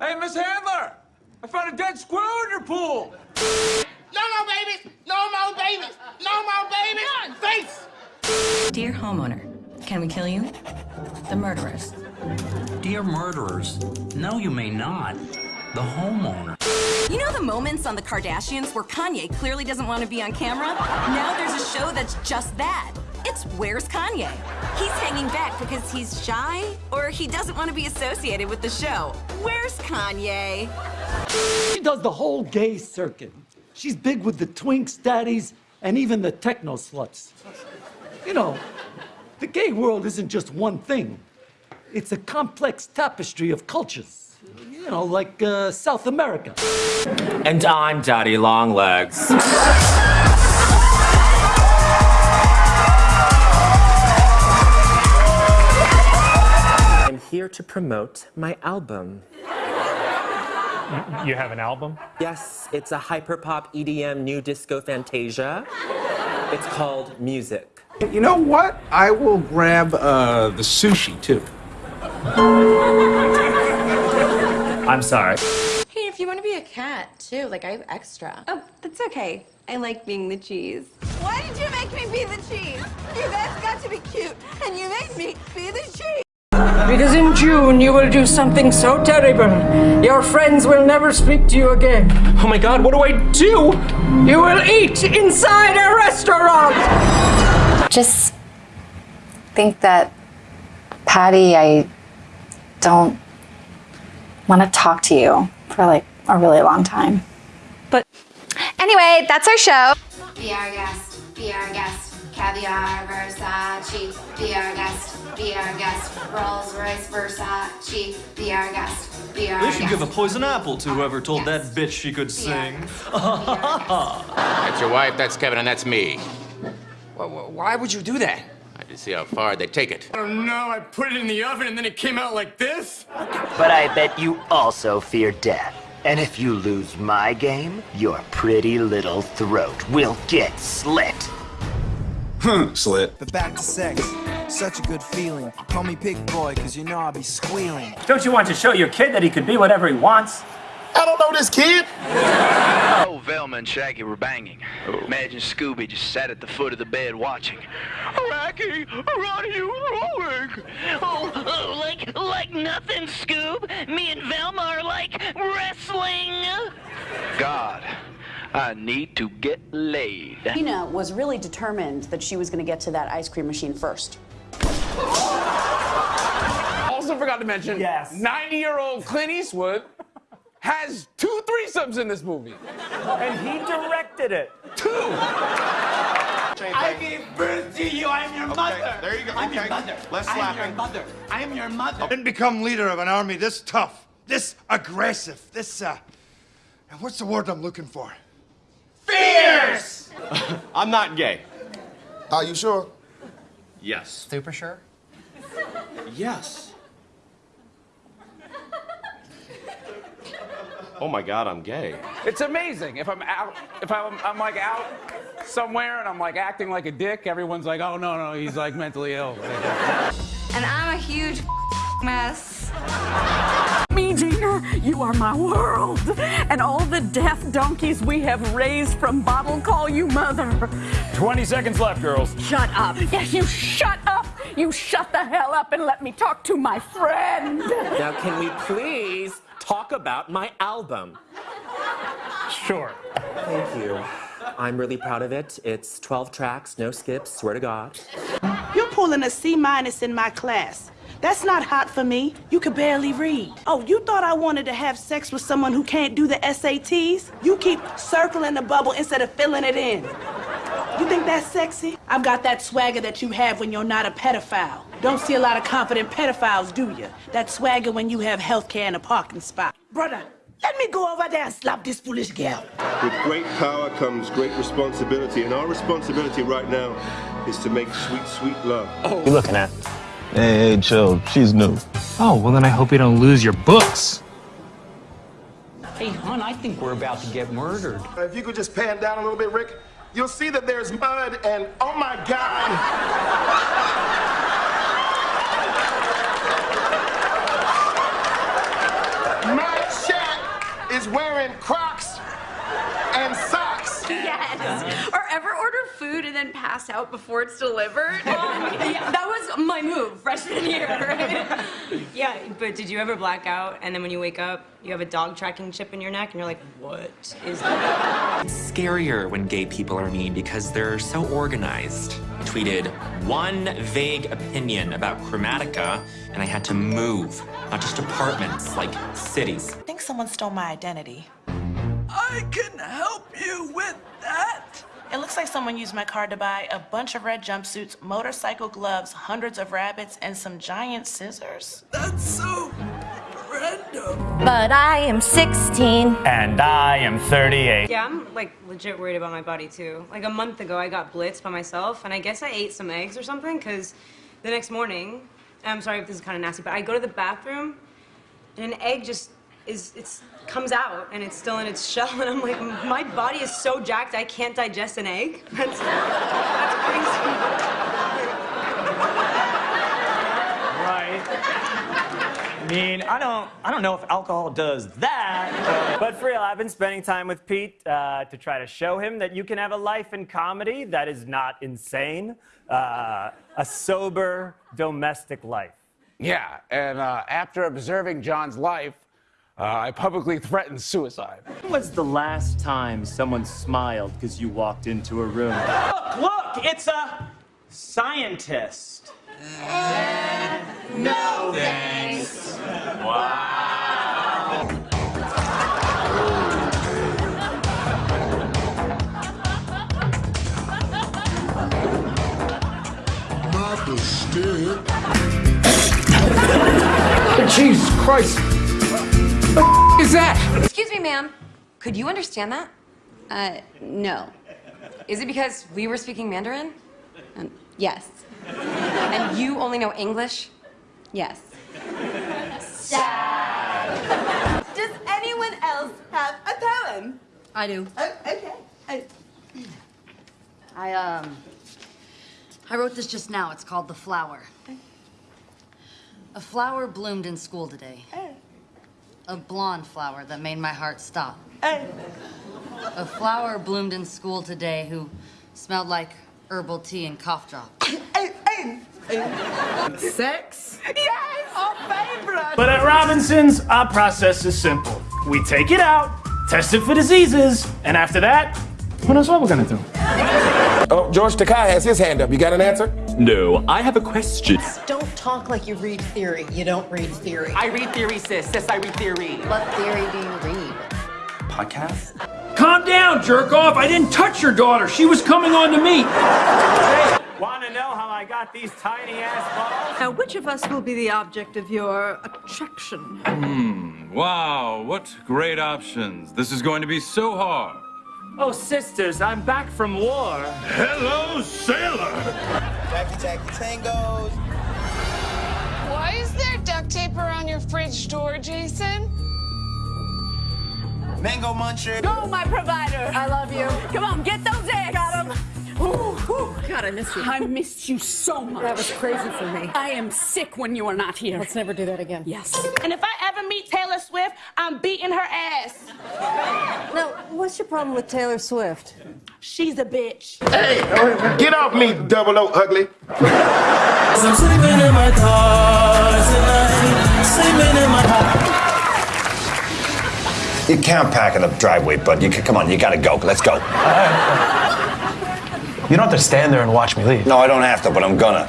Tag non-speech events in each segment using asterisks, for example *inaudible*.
Hey, Miss Handler! I found a dead squirrel in your pool! No more babies! No more babies! No more babies! Face! Dear homeowner, can we kill you? The murderers. Dear murderers, no, you may not. The homeowner. You know the moments on the Kardashians where Kanye clearly doesn't want to be on camera? Now there's a show that's just that. It's Where's Kanye? He's hanging back because he's shy or he doesn't want to be associated with the show. Where's Kanye? She does the whole gay circuit. She's big with the twinks, daddies, and even the techno sluts. You know, the gay world isn't just one thing. It's a complex tapestry of cultures. You know, like uh, South America. And I'm Daddy Longlegs. Here to promote my album. You have an album? Yes, it's a hyperpop EDM new disco fantasia. It's called Music. You know what? I will grab uh, the sushi too. I'm sorry. Hey, if you want to be a cat too, like I have extra. Oh, that's okay. I like being the cheese. Why did you make me be the cheese? You guys got to be cute, and you made me be the cheese. Because in June you will do something so terrible, your friends will never speak to you again. Oh my god, what do I do? You will eat inside a restaurant! Just think that, Patty, I don't want to talk to you for like a really long time. But anyway, that's our show. Be our guest, be our guest. Caviar, Versace, be our guest, be our guest. Rolls Royce, Versace, be our guest, be our They guest. should give a poison apple to whoever told that bitch she could sing. *laughs* That's your wife, that's Kevin, and that's me. Why would you do that? I just see how far they take it. Oh no, I put it in the oven and then it came out like this? But I bet you also fear death. And if you lose my game, your pretty little throat will get slit. Slit. But back to sex. Such a good feeling. Call me Pig Boy, cause you know I'll be squealing. Don't you want to show your kid that he could be whatever he wants? I don't know this kid. Oh, Velma and Shaggy were banging. Imagine Scooby just sat at the foot of the bed watching. Rocky, what are you rolling? Oh, oh, like, like nothing, Scoob. Me and Velma are like wrestling. God, I need to get laid. Tina was really determined that she was going to get to that ice cream machine first. Also forgot to mention, yes. 90-year-old Clint Eastwood has two threesomes in this movie. And he directed it. Two! I gave birth to you. I'm your mother. There you go. I'm your Okay. mother. Less I am slapping. your mother. I am your mother. I didn't become leader of an army this tough, this aggressive, this, uh, and what's the word I'm looking for? Fierce! *laughs* I'm not gay. Are you sure? Yes. Super sure? Yes. Oh my god, I'm gay. It's amazing. If I'm out, if I'm, I'm like out somewhere and I'm like acting like a dick, everyone's like, oh no, no, he's like mentally ill. And I'm a huge *laughs* mess. Me, Gina, you are my world. And all the deaf donkeys we have raised from bottle call you mother. 20 seconds left, girls. Shut up. Yes, you shut up. You shut the hell up and let me talk to my friend. Now, can we please talk about my album? Sure. Thank you. I'm really proud of it. It's 12 tracks, no skips, swear to God. You're pulling a C minus in my class. That's not hot for me. You could barely read. Oh, you thought I wanted to have sex with someone who can't do the SATs? You keep circling the bubble instead of filling it in. You think that's sexy? I've got that swagger that you have when you're not a pedophile. Don't see a lot of confident pedophiles, do you? That swagger when you have health care and a parking spot. Brother, let me go over there and slap this foolish girl. With great power comes great responsibility, and our responsibility right now is to make sweet, sweet love. What are you looking at? Hey, hey, chill. She's new. Oh, well then I hope you don't lose your books. Hey, hon, I think we're about to get murdered. Uh, if you could just pan down a little bit, Rick, you'll see that there's mud and, oh my God! Match is wearing Crocs and socks. Yes. Or ever order food and then pass out before it's delivered. yeah, that was my move freshman year, right? *laughs* Yeah, but did you ever black out and then when you wake up, you have a dog tracking chip in your neck and you're like, what is that? It's scarier when gay people are mean because they're so organized. I tweeted one vague opinion about Chromatica and I had to move. Not just apartments, like cities. I think someone stole my identity. I can help you with that. It looks like someone used my card to buy a bunch of red jumpsuits, motorcycle gloves, hundreds of rabbits, and some giant scissors. That's so random. But I am 16. And I am 38. Yeah, I'm like legit worried about my body too. Like a month ago, I got blitzed by myself, and I guess I ate some eggs or something, because the next morning, I'm sorry if this is kind of nasty, but I go to the bathroom, and an egg just is, it's comes out, and it's still in its shell, and I'm like, my body is so jacked, I can't digest an egg. *laughs* That's, that's Right. I mean, I don't, I don't know if alcohol does that. But for real, I've been spending time with Pete uh, to try to show him that you can have a life in comedy that is not insane, uh, a sober domestic life. Yeah, and uh, after observing John's life, uh, I publicly threatened suicide. When was the last time someone smiled because you walked into a room? Look, *laughs* look, it's a scientist. No thanks. Wow. Not the stick. Jesus Christ. What is that? Excuse me, ma'am. Could you understand that? Uh, no. Is it because we were speaking Mandarin? Um, yes. And you only know English? Yes. Does anyone else have a poem? I do. Oh, okay. Oh. I, um, I wrote this just now. It's called The Flower. A flower bloomed in school today. A blonde flower that made my heart stop. A flower bloomed in school today who smelled like herbal tea and cough drop. *coughs* Sex? Yes, our favorite. But at Robinson's, our process is simple. We take it out, test it for diseases, and after that, who knows what we're gonna do? Oh, George Takei has his hand up. You got an answer? No, I have a question. Don't talk like you read theory. You don't read theory. I read theory, sis. Sis, I read theory. What theory do you read? Podcast? Calm down, jerk off. I didn't touch your daughter. She was coming on to me. Want to know how I got these tiny ass balls? Now, which of us will be the object of your attraction? Hmm. Wow, what great options. This is going to be so hard. Oh, sisters, I'm back from war. Hello, sailor. Jackie Jackie Tangos. Why is there duct tape around your fridge door, Jason? Mango Muncher. Go, my provider. I love you. Come on, get those eggs. Got them. Ooh, ooh. God, I miss you. I missed you so much. That was crazy for me. I am sick when you are not here. Let's never do that again. Yes. And if I ever meet Taylor Swift, I'm beating her ass. Now, what's your problem with Taylor Swift? She's a bitch. Hey, get off me, double O ugly. I'm sleeping in my car tonight, sleeping in my car. You can't park in the driveway, bud. You can, come on, you gotta go. Let's go. You don't have to stand there and watch me leave. No, I don't have to, but I'm gonna.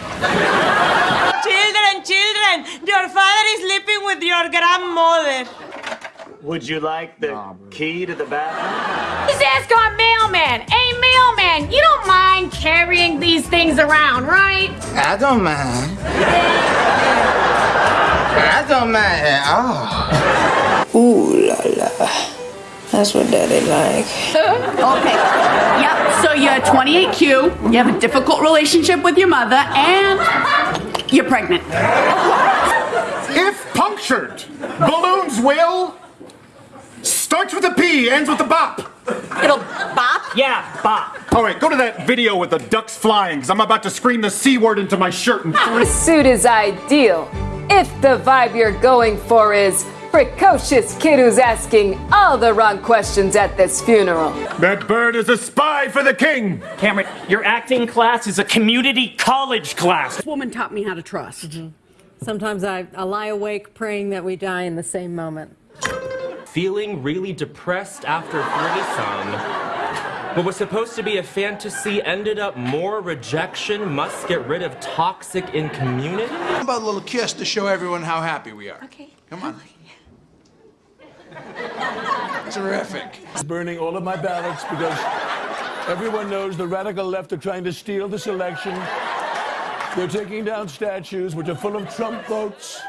Children, children, your father is sleeping with your grandmother. Would you like the key to the bathroom? His ass got mailman. Hey, mailman, you don't mind carrying these things around, right? I don't mind. I don't mind at all. Ooh la la. That's what daddy like. okay. Yep. So you're 28Q. You have a difficult relationship with your mother, and you're pregnant. If punctured, balloons will. Starts with a P, ends with a bop. It'll bop? Yeah, bop. All right, go to that video with the ducks flying, because I'm about to scream the C word into my shirt. And The suit is ideal. If the vibe you're going for is precocious kid who's asking all the wrong questions at this funeral. That bird is a spy for the king! Cameron, your acting class is a community college class. This woman taught me how to trust. Mm-hmm. Sometimes I, I lie awake praying that we die in the same moment. Feeling really depressed after threesome. What was supposed to be a fantasy ended up more rejection, must get rid of toxic in community. How about a little kiss to show everyone how happy we are? Okay. Come on. *laughs* Terrific. Burning all of my ballots because everyone knows the radical left are trying to steal this election. They're taking down statues which are full of Trump votes.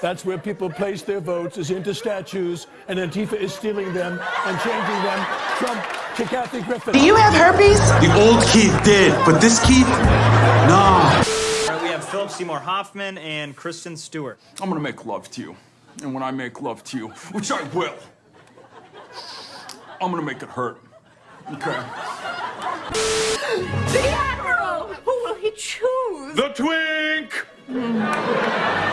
That's where people place their votes, is into statues, and Antifa is stealing them and changing them. Trump to Kathy Griffin. Do you have herpes? The old Keith did, but this Keith, nah. we have Philip Seymour Hoffman and Kristen Stewart. I'm gonna make love to you. And when I make love to you, which I will, I'm gonna make it hurt. Okay? The Admiral! Who will he choose? The twink! Hmm.